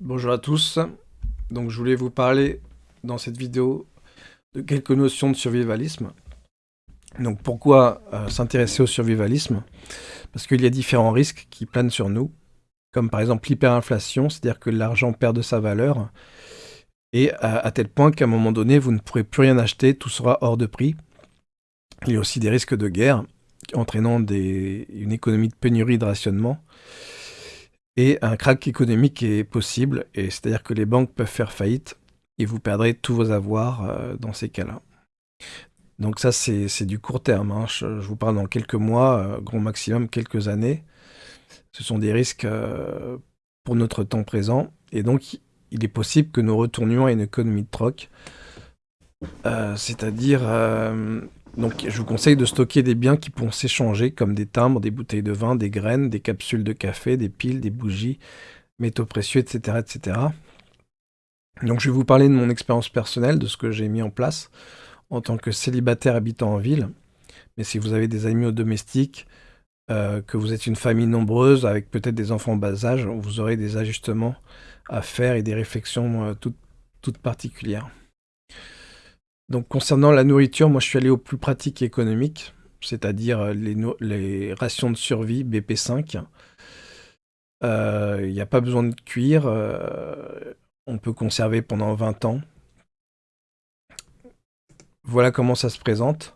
Bonjour à tous. Donc je voulais vous parler dans cette vidéo de quelques notions de survivalisme. Donc pourquoi euh, s'intéresser au survivalisme? Parce qu'il y a différents risques qui planent sur nous, comme par exemple l'hyperinflation, c'est-à-dire que l'argent perd de sa valeur, et à, tel point qu'à un moment donné, vous ne pourrez plus rien acheter, tout sera hors de prix. Il y a aussi des risques de guerre, entraînant une économie de pénurie de rationnement. Et un crack économique est possible, et c'est-à-dire que les banques peuvent faire faillite, et vous perdrez tous vos avoirs euh, dans ces cas-là. Donc ça, c'est du court terme. Hein. Je, vous parle dans quelques mois, euh, grand maximum quelques années. Ce sont des risques euh, pour notre temps présent. Et donc, il est possible que nous retournions à une économie de troc. C'est-à-dire donc je vous conseille de stocker des biens qui pourront s'échanger, comme des timbres, des bouteilles de vin, des graines, des capsules de café, des piles, des bougies, métaux précieux, etc. etc. Donc je vais vous parler de mon expérience personnelle, de ce que j'ai mis en place en tant que célibataire habitant en ville. Mais si vous avez des amis domestiques, euh, que vous êtes une famille nombreuse avec peut-être des enfants en bas âge, vous aurez des ajustements à faire et des réflexions euh, toutes particulières. Donc concernant la nourriture, moi je suis allé au plus pratique et économique, c'est-à-dire euh, les, rations de survie BP5. Euh, il n'y a pas besoin de cuire, euh, on peut conserver pendant 20 ans. Voilà comment ça se présente.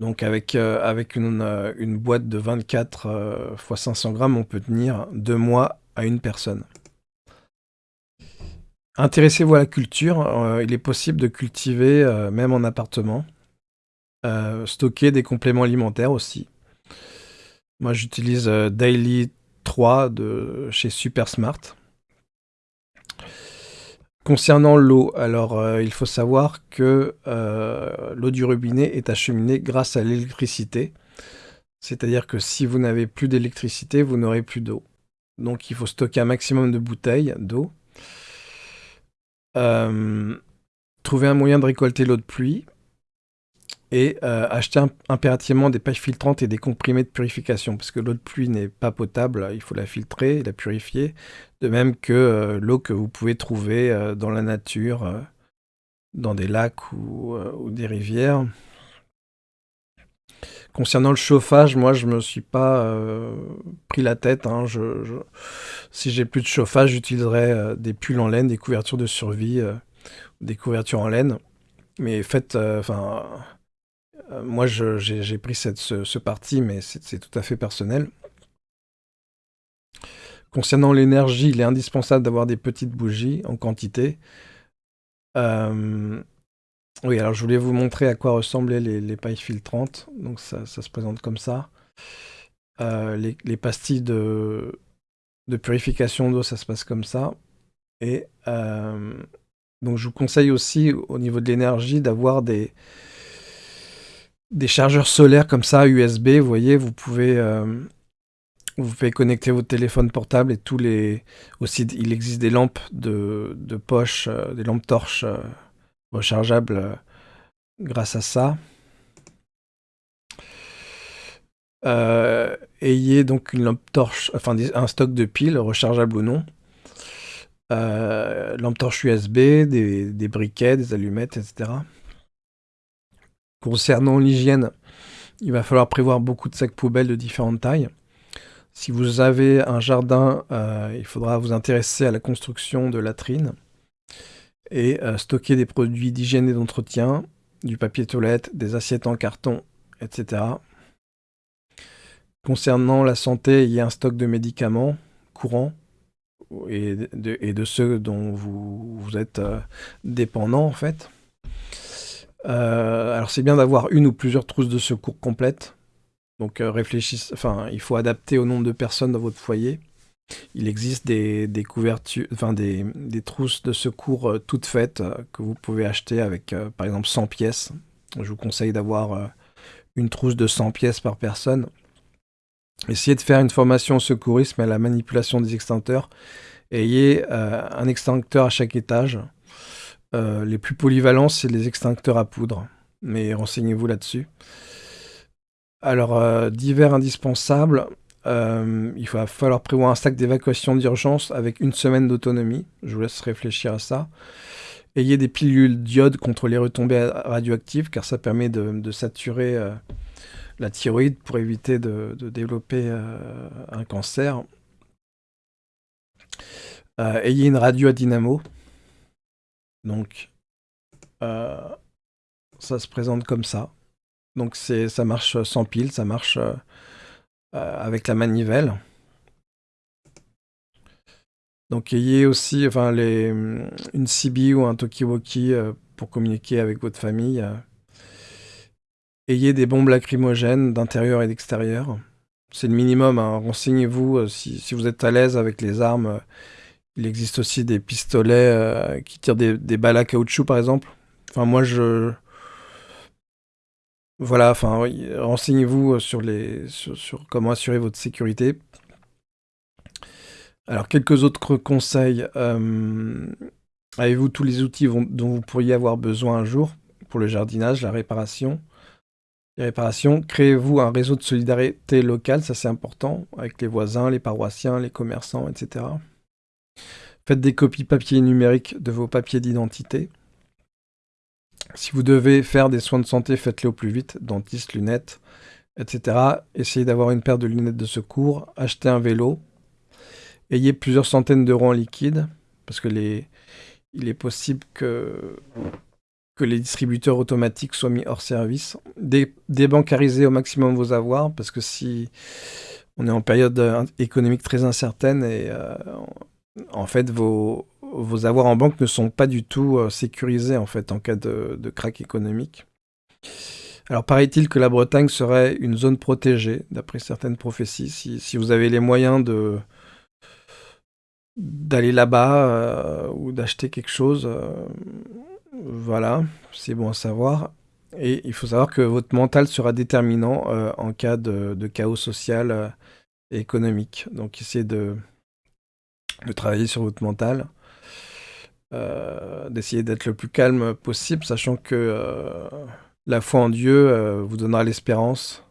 donc avec, une, une, boîte de 24 x 500 grammes, on peut tenir deux mois à une personne. Intéressez-vous à la culture, euh, il est possible de cultiver euh, même en appartement. Euh, stocker des compléments alimentaires aussi. Moi j'utilise Daily 3 de chez Super Smart. Concernant l'eau, alors il faut savoir que l'eau du robinet est acheminée grâce à l'électricité. C'est-à-dire que si vous n'avez plus d'électricité, vous n'aurez plus d'eau. Donc il faut stocker un maximum de bouteilles d'eau euh, trouver un moyen de récolter l'eau de pluie et euh, acheter impérativement des pailles filtrantes et des comprimés de purification, parce que l'eau de pluie n'est pas potable, il faut la filtrer, la purifier, de même que euh, l'eau que vous pouvez trouver dans la nature, dans des lacs ou, des rivières. Concernant le chauffage, moi je me suis pas pris la tête. Hein. je, si j'ai plus de chauffage, j'utiliserai euh, des pulls en laine, des couvertures de survie, euh, des couvertures en laine. Mais faites, euh, enfin, moi j'ai pris cette, ce, parti, mais c'est tout à fait personnel. Concernant l'énergie, il est indispensable d'avoir des petites bougies en quantité. Oui, alors je voulais vous montrer à quoi ressemblaient les, pailles filtrantes. Donc ça, se présente comme ça. les, pastilles de, purification d'eau, ça se passe comme ça. Et euh, donc je vous conseille aussi au niveau de l'énergie d'avoir des, des chargeurs solaires comme ça, USB. Vous voyez, vous pouvez, euh, vous pouvez connecter votre téléphone portable et tous les... Aussi, il existe des lampes de, de poche, euh, des lampes torches rechargeables grâce à ça. Euh, ayez donc une lampe torche, enfin un stock de piles, rechargeable ou non. Euh, lampe torche USB, des, briquets, des allumettes, etc. Concernant l'hygiène, il va falloir prévoir beaucoup de sacs poubelles de différentes tailles. Si vous avez un jardin, euh, il faudra vous intéresser à la construction de latrines et stocker des produits d'hygiène et d'entretien, du papier toilette, des assiettes en carton, etc. Concernant la santé, il y a un stock de médicaments courants et de, ceux dont vous, êtes euh, dépendant en fait. Euh, alors c'est bien d'avoir une ou plusieurs trousses de secours complètes. Donc euh, réfléchissez, enfin il faut adapter au nombre de personnes dans votre foyer. Il existe des, couvertures, enfin des, trousses de secours toutes faites que vous pouvez acheter avec par exemple 100 pièces. Je vous conseille d'avoir une trousse de 100 pièces par personne. Essayez de faire une formation au secourisme et à la manipulation des extincteurs. Ayez euh, un extincteur à chaque étage. Euh, les plus polyvalents, c'est les extincteurs à poudre. Mais renseignez-vous là-dessus. Alors, euh, divers indispensables. Il va falloir prévoir un sac d'évacuation d'urgence avec une semaine d'autonomie. Je vous laisse réfléchir à ça. Ayez des pilules d'iode contre les retombées radioactives, car ça permet de, saturer la thyroïde pour éviter de, développer un cancer. ayez une radio à dynamo. Donc, ça se présente comme ça. Donc ça marche sans pile, ça marche euh, euh, avec la manivelle. Donc ayez aussi enfin, les, une CB ou un Tokiwoki euh, pour communiquer avec votre famille. Ayez des bombes lacrymogènes d'intérieur et d'extérieur. C'est le minimum. Hein. Renseignez-vous si, vous êtes à l'aise avec les armes. Il existe aussi des pistolets qui tirent des, des balles à caoutchouc, par exemple. Enfin, moi, je, voilà, enfin, renseignez-vous euh, sur, comment assurer votre sécurité. Alors, quelques autres conseils. Euh, avez-vous tous les outils dont vous pourriez avoir besoin un jour pour le jardinage, la réparation? Créez-vous un réseau de solidarité locale, ça c'est important, avec les voisins, les paroissiens, les commerçants, etc. Faites des copies papier numériques de vos papiers d'identité. Si vous devez faire des soins de santé, faites-les au plus vite, dentiste, lunettes, etc. Essayez d'avoir une paire de lunettes de secours, achetez un vélo, ayez plusieurs centaines d'euros en liquide, parce que les... il est possible que... les distributeurs automatiques soient mis hors service. débancarisez au maximum vos avoirs, parce que si on est en période euh, économique très incertaine et euh, en fait vos, vos avoirs en banque ne sont pas du tout euh, sécurisés en fait en cas de, de crack économique. Alors paraît-il que la Bretagne serait une zone protégée, d'après certaines prophéties. Si, vous avez les moyens de d'aller là-bas euh, ou d'acheter quelque chose, euh, voilà, c'est bon à savoir. Et il faut savoir que votre mental sera déterminant en cas de, de chaos social et économique. Donc essayez de, de travailler sur votre mental. Euh, d'essayer d'être le plus calme possible, sachant que euh, la foi en Dieu euh, vous donnera l'espérance.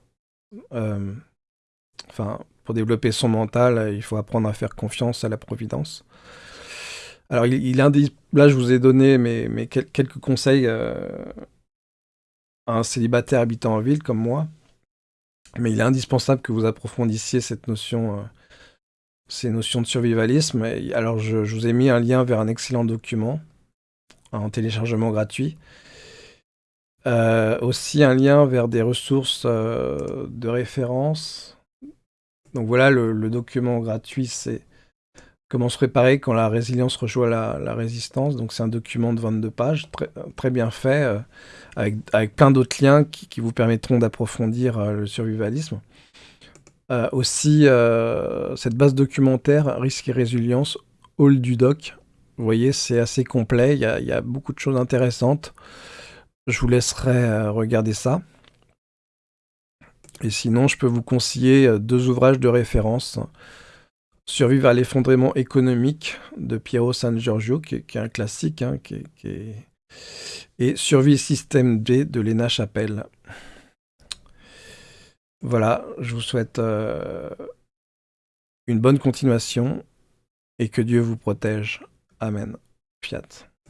Enfin, pour développer son mental, il faut apprendre à faire confiance à la providence. Alors, il, il là, je vous ai donné mes, quelques conseils à un célibataire habitant en ville comme moi. Mais il est indispensable que vous approfondissiez cette notion ces notions de survivalisme. alors, je, vous ai mis un lien vers un excellent document en téléchargement gratuit. Euh, aussi un lien vers des ressources euh, de référence. Donc voilà, le, document gratuit, c'est comment se préparer quand la résilience rejoint la, résistance. Donc c'est un document de 22 pages, très, bien fait, euh, avec, plein d'autres liens qui, vous permettront d'approfondir le survivalisme. Euh, aussi, euh, cette base documentaire, risque et résilience, Hall du doc. Vous voyez, c'est assez complet, il y, a, beaucoup de choses intéressantes. Je vous laisserai euh, regarder ça. Et sinon, je peux vous conseiller deux ouvrages de référence. Survivre à l'effondrement économique de Piero San Giorgio, qui, est un classique, hein, et Survie système D de Lena Chapelle. Voilà, je vous souhaite euh, une bonne continuation et que Dieu vous protège. Amen. Fiat.